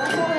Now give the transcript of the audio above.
That's what